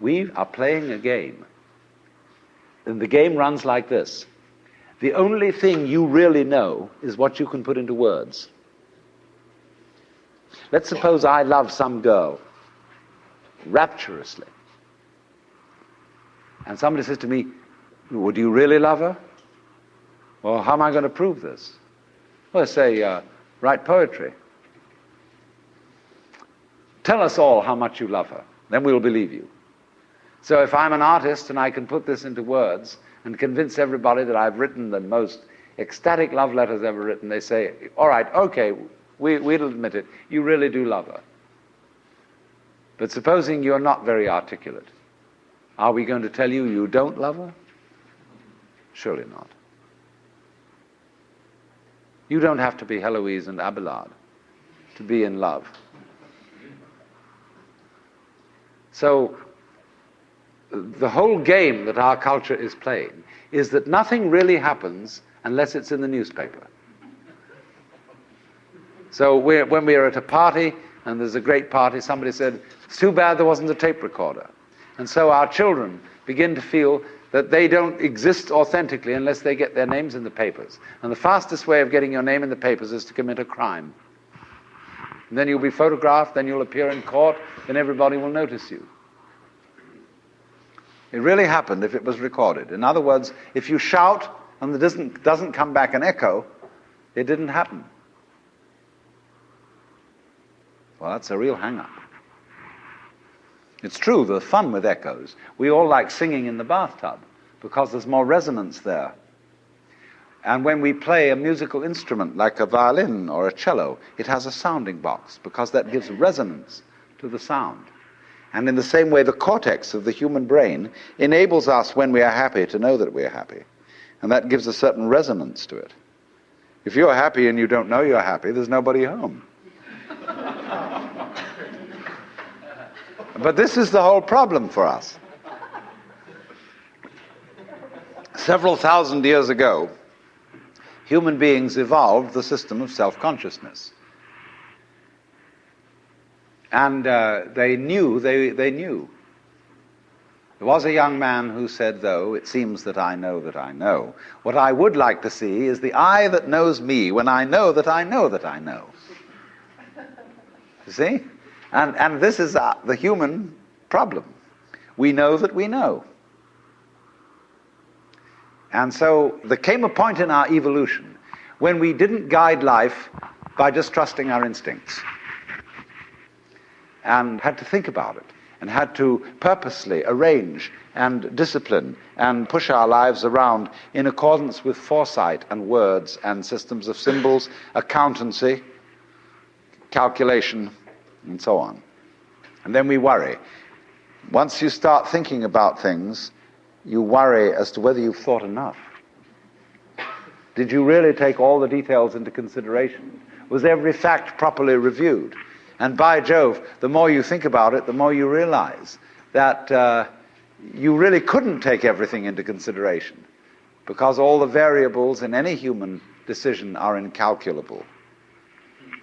We are playing a game. And the game runs like this. The only thing you really know is what you can put into words. Let's suppose I love some girl rapturously. And somebody says to me, Would you really love her? Well, how am I going to prove this? Well, I say, uh, write poetry. Tell us all how much you love her. Then we'll believe you. So if I'm an artist and I can put this into words and convince everybody that I've written the most ecstatic love letters ever written, they say, all right, okay, we, we'll admit it. You really do love her. But supposing you're not very articulate, are we going to tell you you don't love her? Surely not. You don't have to be Heloise and Abelard to be in love. So, the whole game that our culture is playing is that nothing really happens unless it's in the newspaper. So, when we are at a party and there's a great party, somebody said, It's too bad there wasn't a tape recorder. And so our children begin to feel that they don't exist authentically unless they get their names in the papers. And the fastest way of getting your name in the papers is to commit a crime. And then you'll be photographed, then you'll appear in court, then everybody will notice you. It really happened if it was recorded. In other words, if you shout and there doesn't, doesn't come back an echo, it didn't happen. Well, that's a real hang up. It's true, the fun with echoes. We all like singing in the bathtub because there's more resonance there. And when we play a musical instrument like a violin or a cello, it has a sounding box because that gives resonance to the sound. And in the same way, the cortex of the human brain enables us, when we are happy, to know that we are happy. And that gives a certain resonance to it. If you're happy and you don't know you're happy, there's nobody home. But this is the whole problem for us. Several thousand years ago, human beings evolved the system of self consciousness. And uh, they knew, they, they knew. There was a young man who said, though, it seems that I know that I know. What I would like to see is the eye that knows me when I know that I know that I know. You see? And, and this is uh, the human problem. We know that we know. And so there came a point in our evolution when we didn't guide life by just trusting our instincts and had to think about it and had to purposely arrange and discipline and push our lives around in accordance with foresight and words and systems of symbols, accountancy, calculation, and so on. And then we worry. Once you start thinking about things, you worry as to whether you've thought enough. Did you really take all the details into consideration? Was every fact properly reviewed? And by Jove, the more you think about it, the more you realize that uh, you really couldn't take everything into consideration because all the variables in any human decision are incalculable.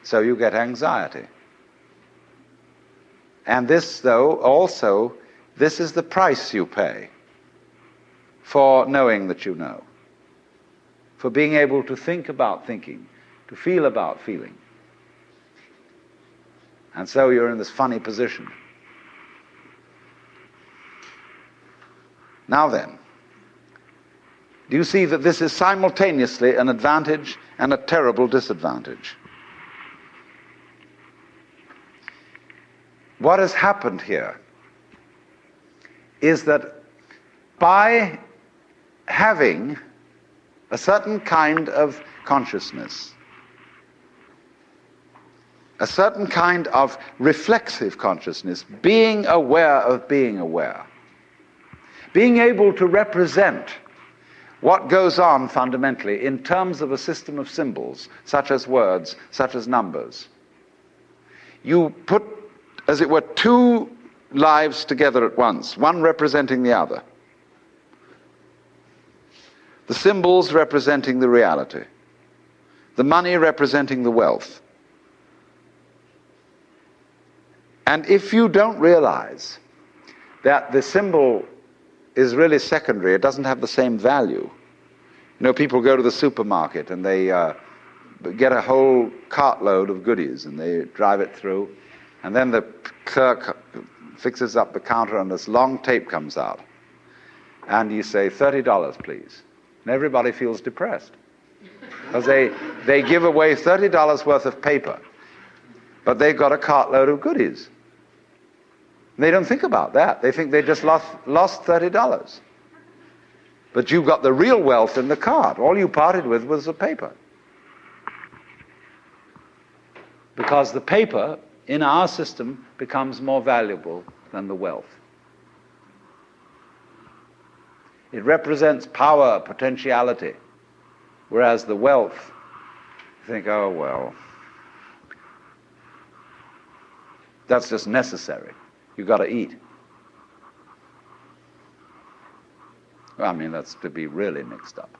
So you get anxiety. And this, though, also, this is the price you pay for knowing that you know, for being able to think about thinking, to feel about feeling. And so you're in this funny position. Now then, do you see that this is simultaneously an advantage and a terrible disadvantage? what has happened here is that by having a certain kind of consciousness, a certain kind of reflexive consciousness, being aware of being aware, being able to represent what goes on fundamentally in terms of a system of symbols, such as words, such as numbers. You put as it were, two lives together at once, one representing the other. The symbols representing the reality, the money representing the wealth. And if you don't realize that the symbol is really secondary. It doesn't have the same value. You know, people go to the supermarket and they uh, get a whole cartload of goodies and they drive it through, and then the clerk fixes up the counter and this long tape comes out. And you say, $30, please. And everybody feels depressed. Because they, they give away $30 worth of paper, but they've got a cartload of goodies. They don't think about that. They think they just lost, lost $30. But you've got the real wealth in the cart. All you parted with was the paper. Because the paper in our system becomes more valuable than the wealth. It represents power, potentiality, whereas the wealth, you think, oh, well, that's just necessary. You've got to eat. I mean, that's to be really mixed up.